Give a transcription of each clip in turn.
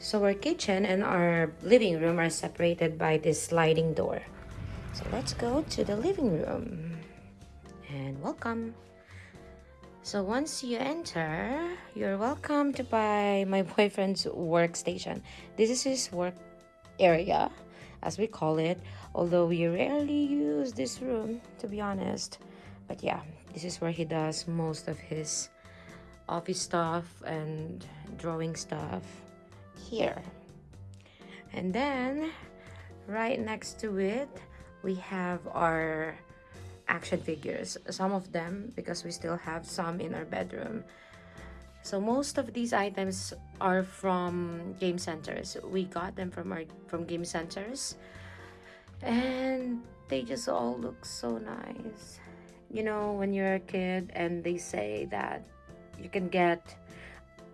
So our kitchen and our living room are separated by this sliding door. So let's go to the living room. And welcome. So once you enter, you're welcome to buy my boyfriend's workstation. This is his work area, as we call it, although we rarely use this room, to be honest. But yeah, this is where he does most of his office stuff and drawing stuff here. And then right next to it we have our action figures. Some of them because we still have some in our bedroom. So most of these items are from game centers. We got them from our from game centers. And they just all look so nice. You know when you're a kid and they say that you can get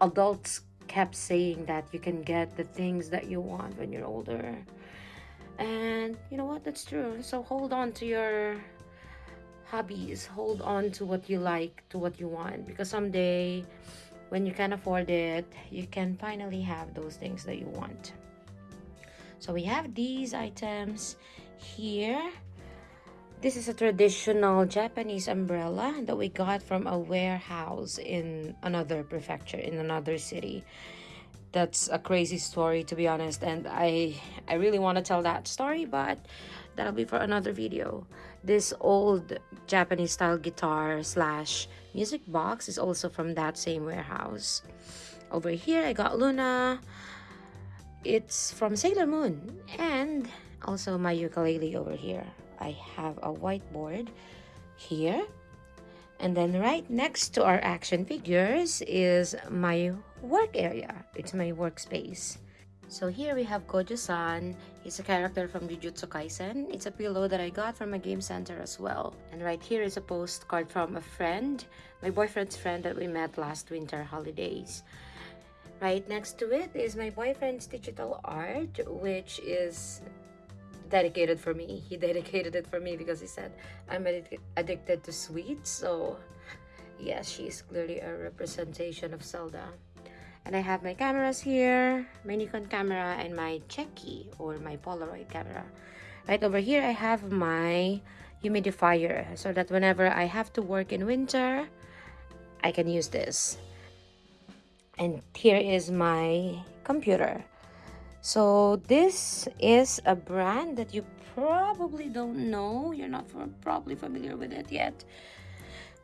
adults kept saying that you can get the things that you want when you're older. And you know what? That's true. So hold on to your hobbies. Hold on to what you like to what you want. Because someday when you can afford it you can finally have those things that you want. So we have these items here this is a traditional Japanese umbrella that we got from a warehouse in another prefecture, in another city. That's a crazy story to be honest and I, I really want to tell that story but that'll be for another video. This old Japanese style guitar slash music box is also from that same warehouse. Over here I got Luna. It's from Sailor Moon and also my ukulele over here. I have a whiteboard here. And then right next to our action figures is my work area. It's my workspace. So here we have Gojo-san. He's a character from Jujutsu Kaisen. It's a pillow that I got from a game center as well. And right here is a postcard from a friend, my boyfriend's friend that we met last winter holidays. Right next to it is my boyfriend's digital art, which is dedicated for me. He dedicated it for me because he said I'm addicted to sweets. So yes, she's clearly a representation of Zelda. And I have my cameras here, my Nikon camera and my Cheki or my Polaroid camera. Right over here, I have my humidifier so that whenever I have to work in winter, I can use this. And here is my computer. So this is a brand that you probably don't know. You're not probably familiar with it yet.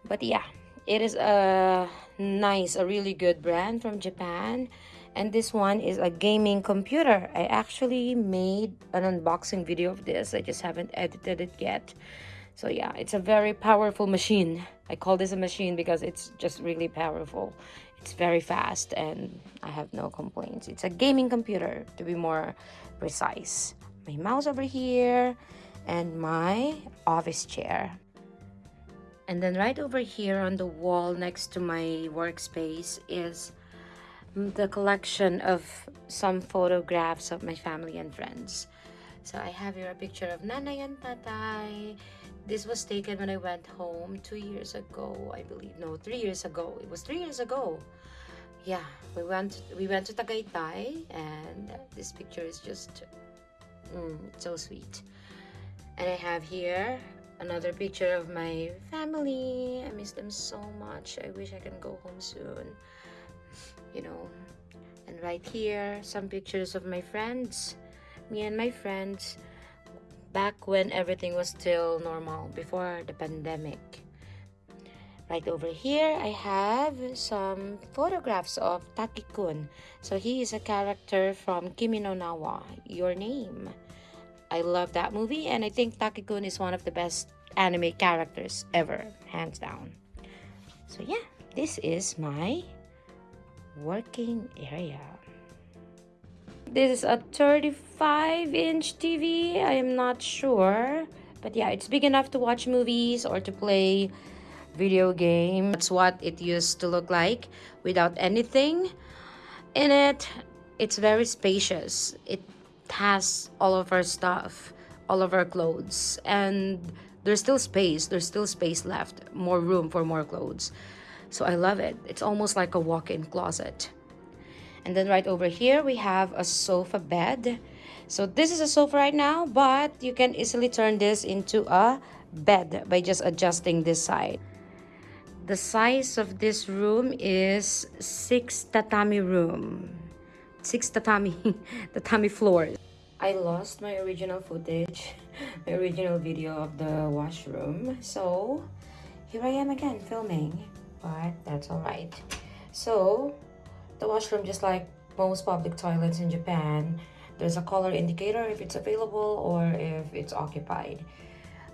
But yeah, it is a nice, a really good brand from Japan. And this one is a gaming computer. I actually made an unboxing video of this. I just haven't edited it yet. So yeah, it's a very powerful machine. I call this a machine because it's just really powerful. It's very fast and I have no complaints. It's a gaming computer to be more precise. My mouse over here and my office chair. And then right over here on the wall next to my workspace is the collection of some photographs of my family and friends. So I have here a picture of Nanay and Tatay, this was taken when I went home two years ago, I believe. No, three years ago. It was three years ago. Yeah, we went we went to Tagaytay and this picture is just mm, so sweet. And I have here another picture of my family. I miss them so much. I wish I can go home soon. You know. And right here, some pictures of my friends. Me and my friends back when everything was still normal before the pandemic. Right over here, I have some photographs of Taki-kun. So he is a character from Kimi no Na wa, Your Name. I love that movie and I think Taki-kun is one of the best anime characters ever, hands down. So yeah, this is my working area. This is a 35 inch TV. I am not sure. But yeah, it's big enough to watch movies or to play video game. That's what it used to look like without anything in it. It's very spacious. It has all of our stuff, all of our clothes. And there's still space. There's still space left. More room for more clothes. So I love it. It's almost like a walk-in closet. And then right over here, we have a sofa bed. So this is a sofa right now, but you can easily turn this into a bed by just adjusting this side. The size of this room is six tatami room. Six tatami, tatami floors. I lost my original footage, my original video of the washroom. So here I am again filming, but that's all right. So the washroom, just like most public toilets in Japan, there's a color indicator if it's available or if it's occupied.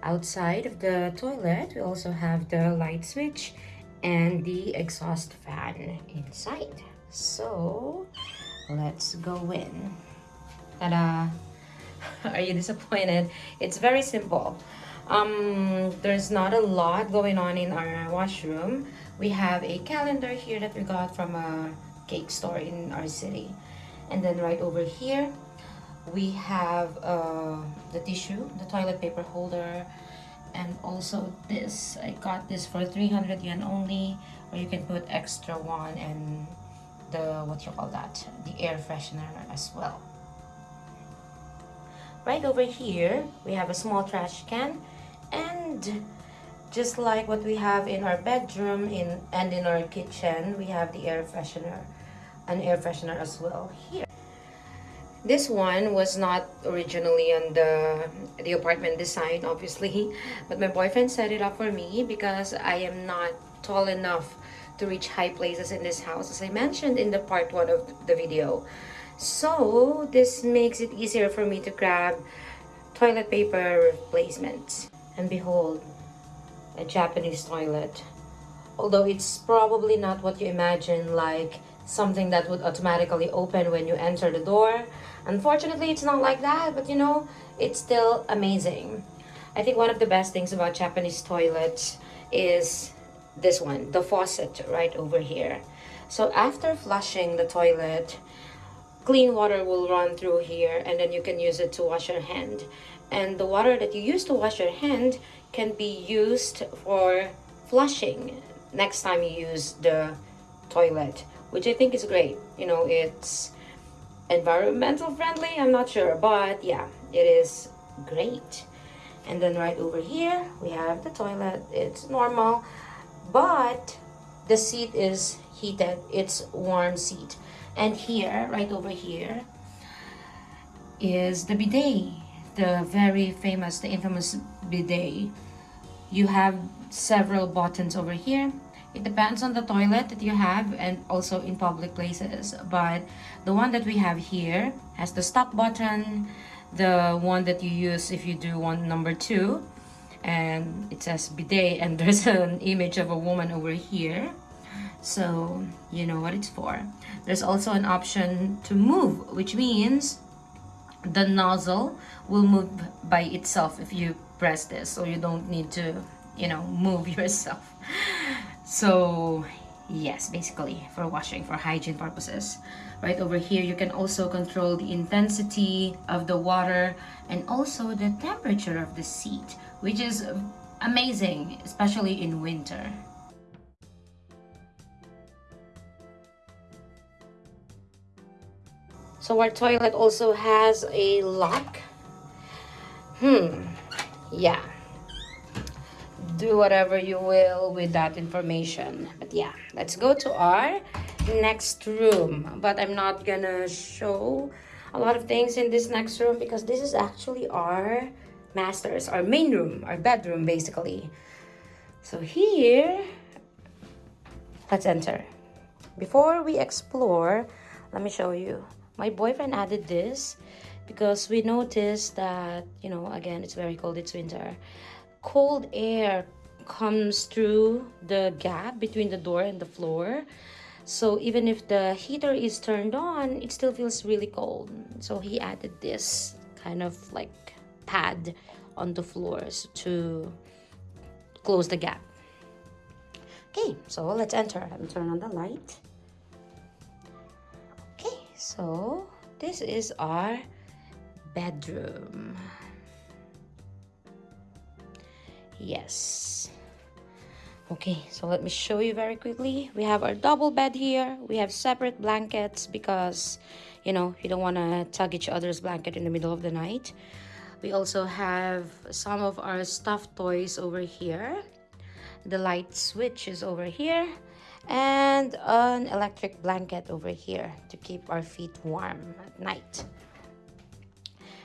Outside of the toilet, we also have the light switch and the exhaust fan inside. So let's go in. Ta-da! Are you disappointed? It's very simple. Um, there's not a lot going on in our washroom. We have a calendar here that we got from a cake store in our city. And then right over here, we have uh, the tissue, the toilet paper holder, and also this. I got this for 300 yen only, where you can put extra one and the, what you call that, the air freshener as well. Right over here, we have a small trash can and just like what we have in our bedroom in and in our kitchen, we have the air freshener, an air freshener as well here. This one was not originally on the, the apartment design, obviously, but my boyfriend set it up for me because I am not tall enough to reach high places in this house, as I mentioned in the part one of the video. So this makes it easier for me to grab toilet paper replacements. And behold, a Japanese toilet. Although it's probably not what you imagine, like something that would automatically open when you enter the door. Unfortunately, it's not like that, but you know, it's still amazing. I think one of the best things about Japanese toilets is this one, the faucet right over here. So after flushing the toilet, clean water will run through here and then you can use it to wash your hand and the water that you use to wash your hand can be used for flushing next time you use the toilet which i think is great. You know it's environmental friendly i'm not sure but yeah it is great. And then right over here we have the toilet. It's normal but the seat is heated. It's warm seat. And here right over here is the bidet the very famous the infamous bidet you have several buttons over here. It depends on the toilet that you have and also in public places but the one that we have here has the stop button the one that you use if you do one number two and it says bidet and there's an image of a woman over here. So you know what it's for. There's also an option to move which means the nozzle will move by itself if you press this so you don't need to you know move yourself. So yes basically for washing for hygiene purposes. Right over here you can also control the intensity of the water and also the temperature of the seat which is amazing especially in winter. So our toilet also has a lock. Hmm, yeah. Do whatever you will with that information. But yeah, let's go to our next room. But I'm not gonna show a lot of things in this next room because this is actually our master's, our main room, our bedroom basically. So here, let's enter. Before we explore, let me show you my boyfriend added this because we noticed that you know again it's very cold it's winter. Cold air comes through the gap between the door and the floor. So even if the heater is turned on it still feels really cold. So he added this kind of like pad on the floors to close the gap. Okay so let's enter and turn on the light. Okay, so this is our bedroom yes Okay, so let me show you very quickly. We have our double bed here. We have separate blankets because, you know, you don't want to tug each other's blanket in the middle of the night. We also have some of our stuffed toys over here. The light switch is over here. And an electric blanket over here to keep our feet warm at night.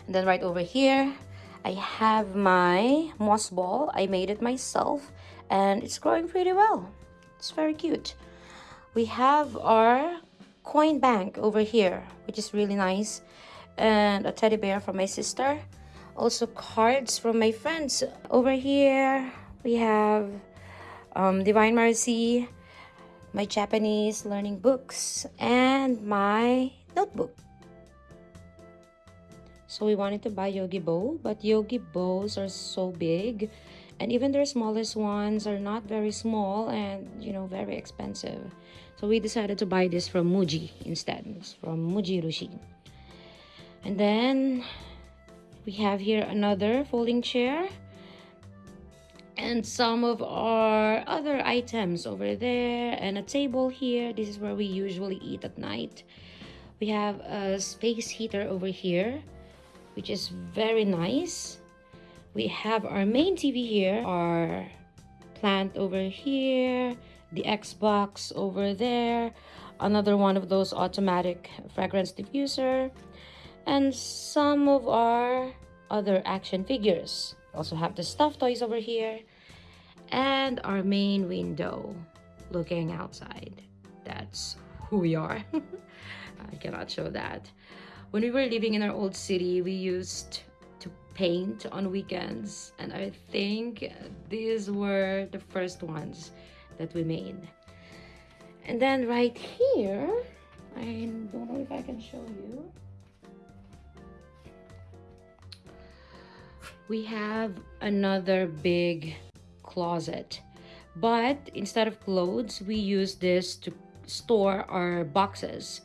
And then right over here, I have my moss ball. I made it myself and it's growing pretty well. It's very cute. We have our coin bank over here, which is really nice. And a teddy bear from my sister. Also cards from my friends. Over here, we have um, Divine Mercy, my Japanese learning books, and my notebook. So we wanted to buy Yogibo, but Yogibos are so big and even their smallest ones are not very small and you know very expensive. So we decided to buy this from Muji instead. It's from Muji Rushi. And then we have here another folding chair and some of our other items over there and a table here. This is where we usually eat at night. We have a space heater over here which is very nice. We have our main TV here, our plant over here, the Xbox over there, another one of those automatic fragrance diffuser, and some of our other action figures. Also have the stuffed toys over here, and our main window looking outside. That's who we are. I cannot show that. When we were living in our old city, we used to paint on weekends. And I think these were the first ones that we made. And then right here, I don't know if I can show you. We have another big closet. But instead of clothes, we use this to store our boxes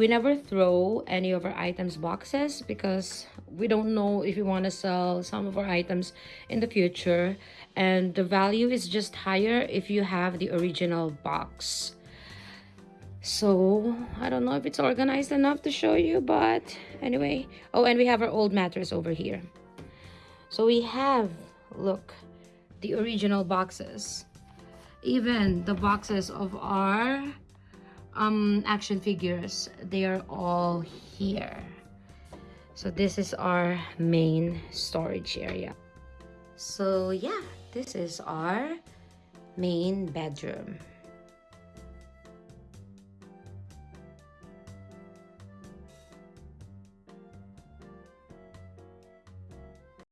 we never throw any of our items boxes because we don't know if we want to sell some of our items in the future. And the value is just higher if you have the original box. So i don't know if it's organized enough to show you but anyway. Oh and we have our old mattress over here. So we have look the original boxes. Even the boxes of our um, action figures. They are all here. So this is our main storage area. So yeah, this is our main bedroom.